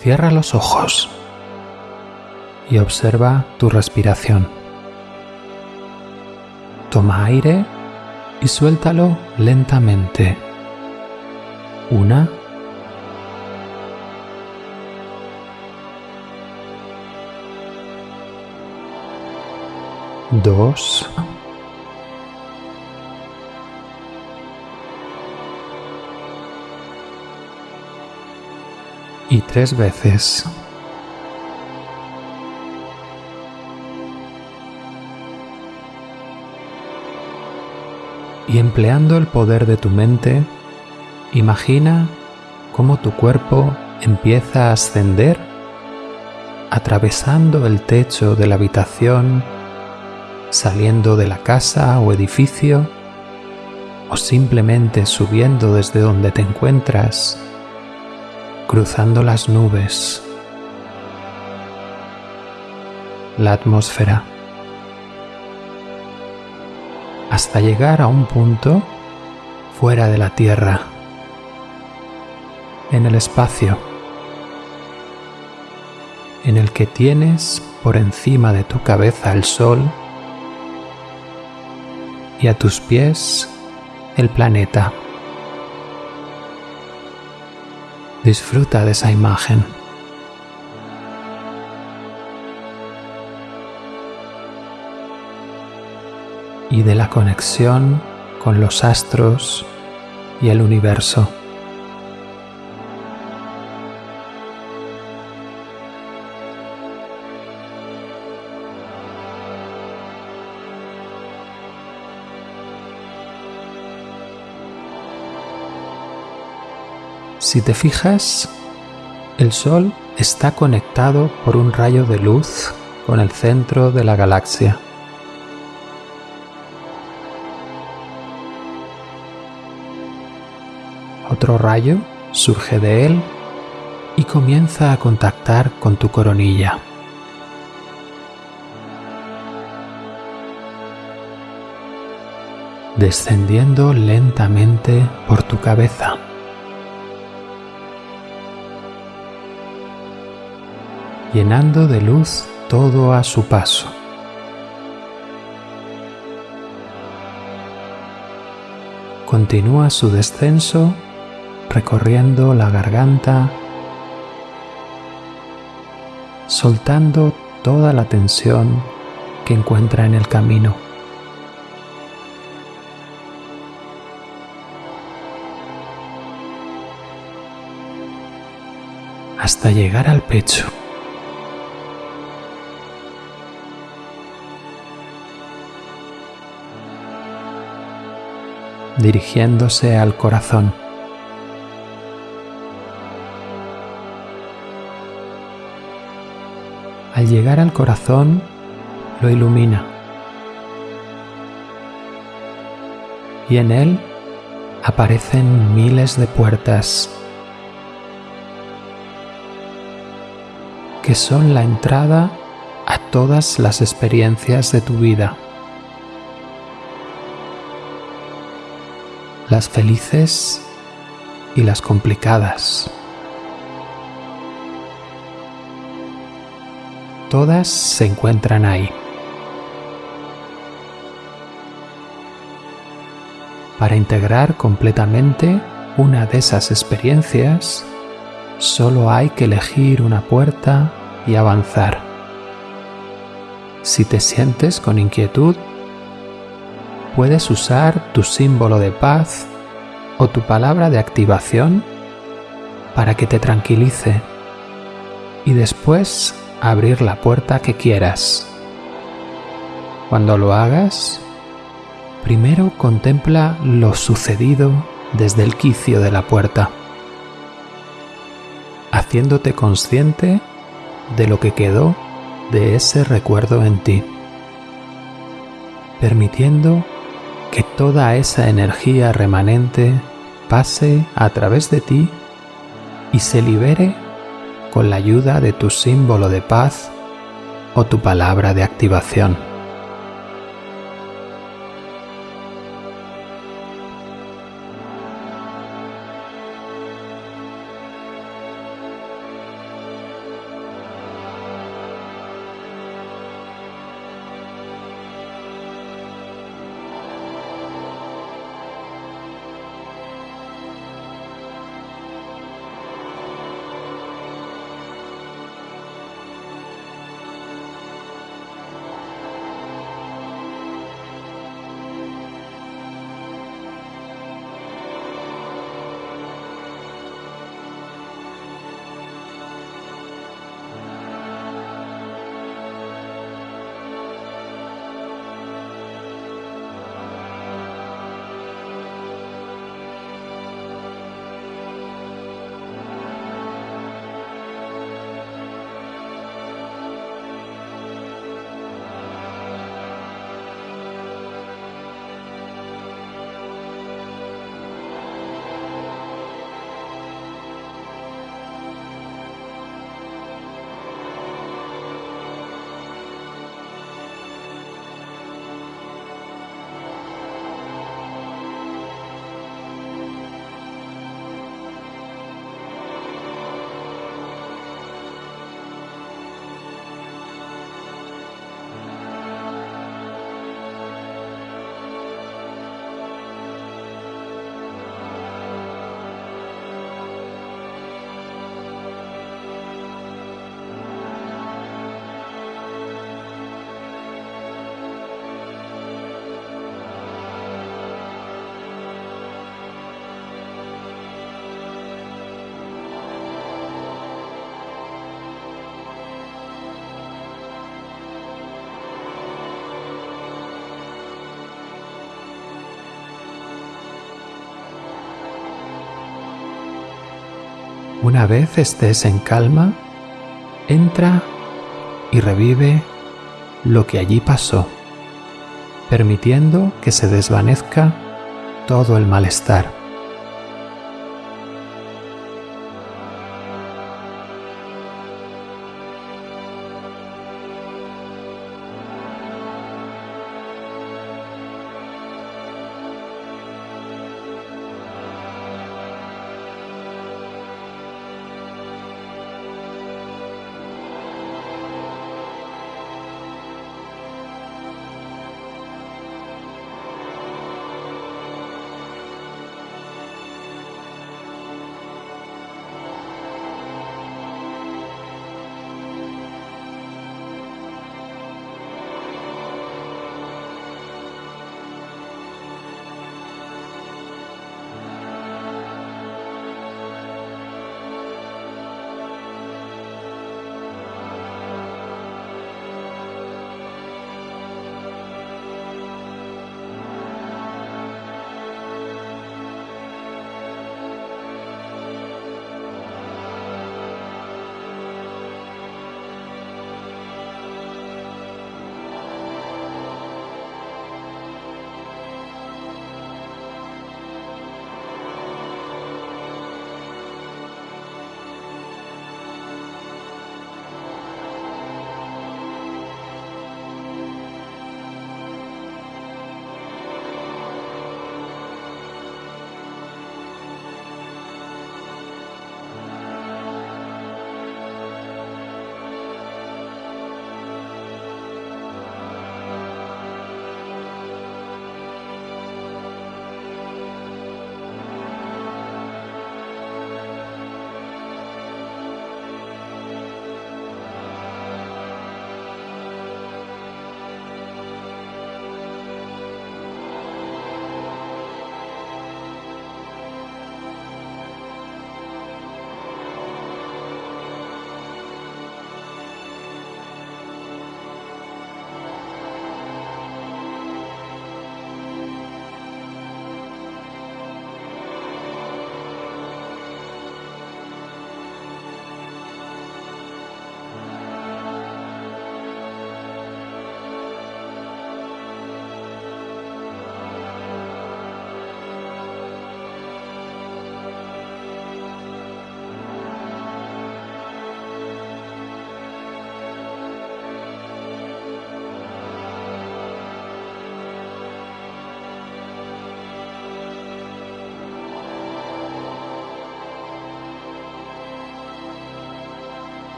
Cierra los ojos y observa tu respiración. Toma aire y suéltalo lentamente. Una. Dos. Y tres veces. y empleando el poder de tu mente, imagina cómo tu cuerpo empieza a ascender atravesando el techo de la habitación, saliendo de la casa o edificio, o simplemente subiendo desde donde te encuentras, cruzando las nubes, la atmósfera. hasta llegar a un punto fuera de la Tierra, en el espacio, en el que tienes por encima de tu cabeza el Sol y a tus pies el planeta. Disfruta de esa imagen. y de la conexión con los astros y el universo. Si te fijas, el Sol está conectado por un rayo de luz con el centro de la galaxia. Otro rayo surge de él y comienza a contactar con tu coronilla. descendiendo lentamente por tu cabeza. Llenando de luz todo a su paso. Continúa su descenso recorriendo la garganta, soltando toda la tensión que encuentra en el camino. hasta llegar al pecho. Dirigiéndose al corazón. al llegar al corazón lo ilumina y en él aparecen miles de puertas que son la entrada a todas las experiencias de tu vida. Las felices y las complicadas. Todas se encuentran ahí. Para integrar completamente una de esas experiencias, solo hay que elegir una puerta y avanzar. Si te sientes con inquietud, puedes usar tu símbolo de paz o tu palabra de activación para que te tranquilice y después abrir la puerta que quieras. Cuando lo hagas, primero contempla lo sucedido desde el quicio de la puerta, haciéndote consciente de lo que quedó de ese recuerdo en ti, permitiendo que toda esa energía remanente pase a través de ti y se libere con la ayuda de tu símbolo de paz o tu palabra de activación. Una vez estés en calma, entra y revive lo que allí pasó, permitiendo que se desvanezca todo el malestar.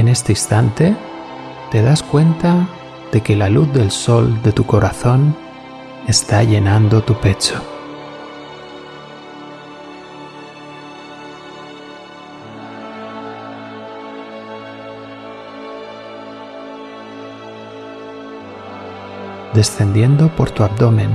En este instante te das cuenta de que la luz del sol de tu corazón está llenando tu pecho. descendiendo por tu abdomen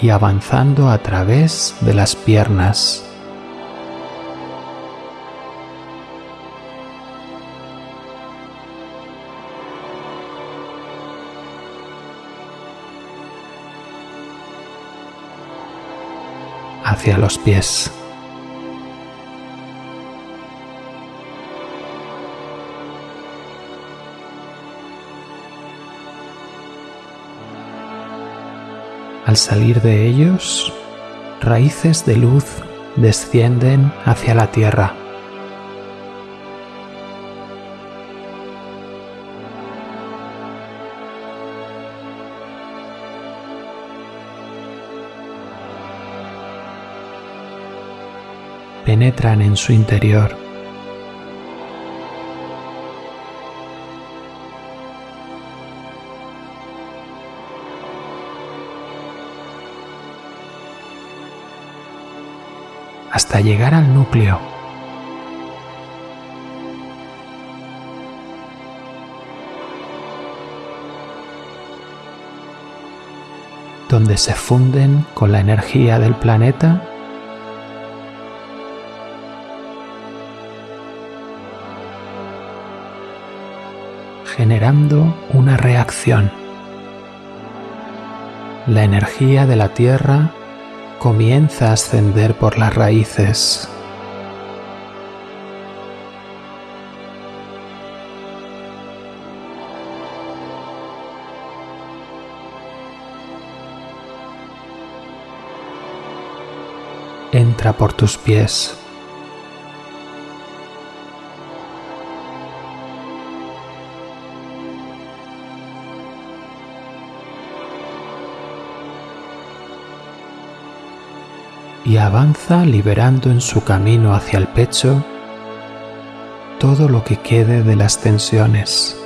y avanzando a través de las piernas. hacia los pies. Al salir de ellos, raíces de luz descienden hacia la tierra. penetran en su interior. Hasta llegar al núcleo. donde se funden con la energía del planeta generando una reacción. La energía de la Tierra comienza a ascender por las raíces. Entra por tus pies. Avanza liberando en su camino hacia el pecho todo lo que quede de las tensiones.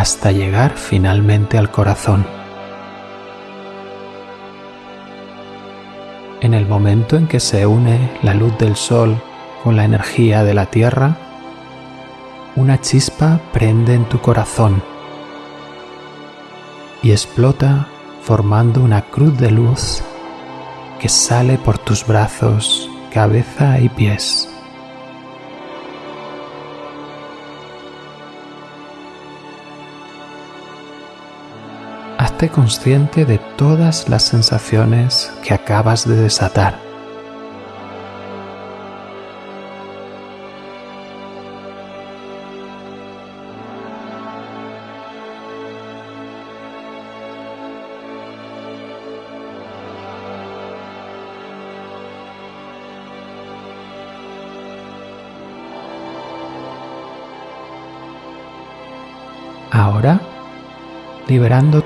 hasta llegar finalmente al corazón. En el momento en que se une la luz del sol con la energía de la tierra, una chispa prende en tu corazón y explota formando una cruz de luz que sale por tus brazos, cabeza y pies. Hazte consciente de todas las sensaciones que acabas de desatar.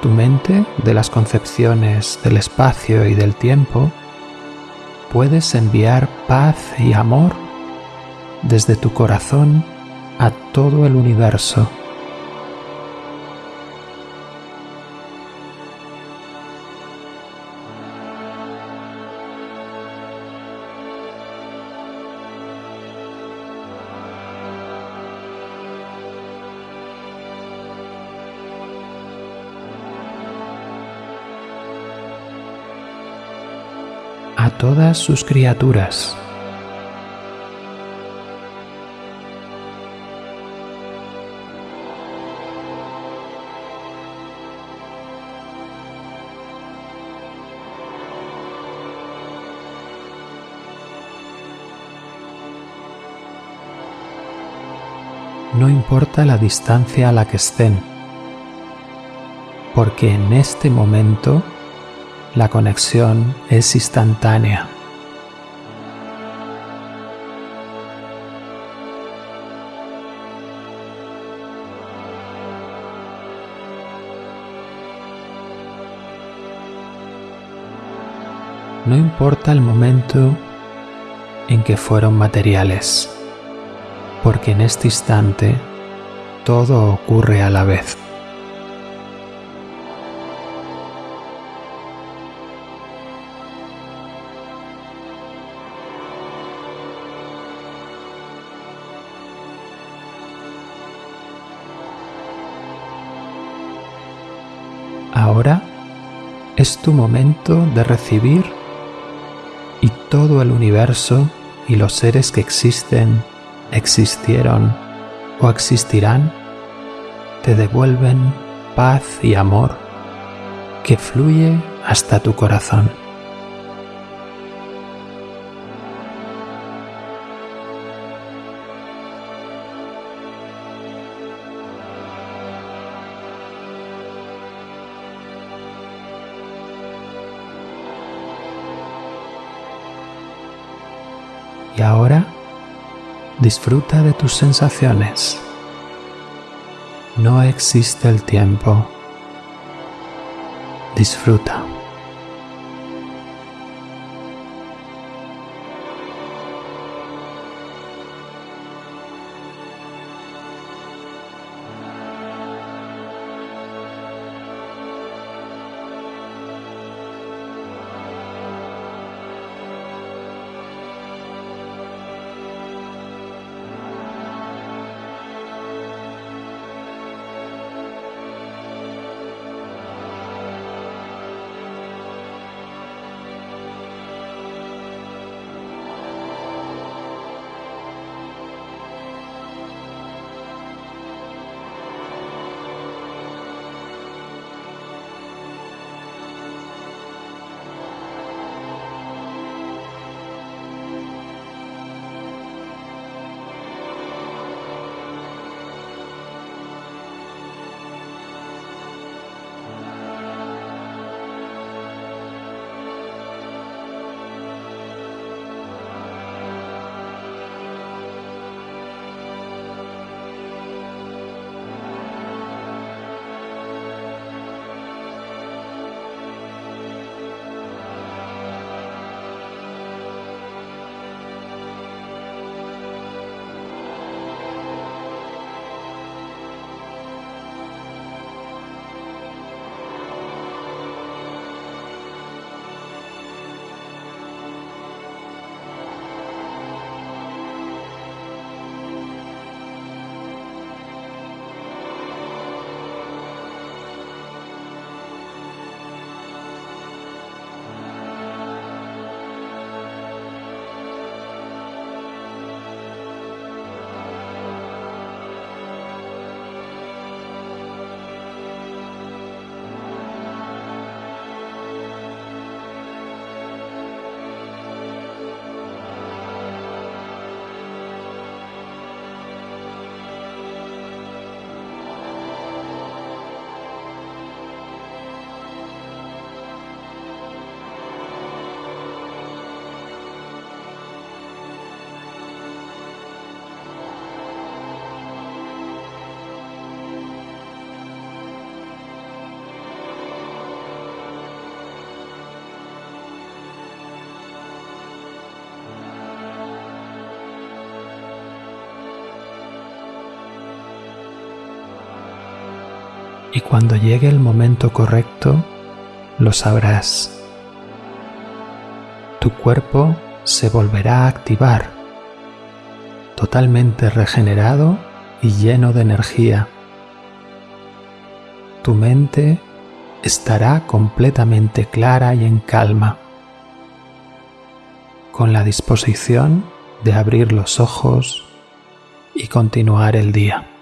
Tu mente de las concepciones del espacio y del tiempo, puedes enviar paz y amor desde tu corazón a todo el universo. Sus criaturas. No importa la distancia a la que estén, porque en este momento la conexión es instantánea. No importa el momento en que fueron materiales, porque en este instante todo ocurre a la vez. Ahora es tu momento de recibir todo el universo y los seres que existen, existieron o existirán te devuelven paz y amor que fluye hasta tu corazón. Disfruta de tus sensaciones. No existe el tiempo. Disfruta. Y cuando llegue el momento correcto, lo sabrás. Tu cuerpo se volverá a activar, totalmente regenerado y lleno de energía. Tu mente estará completamente clara y en calma, con la disposición de abrir los ojos y continuar el día.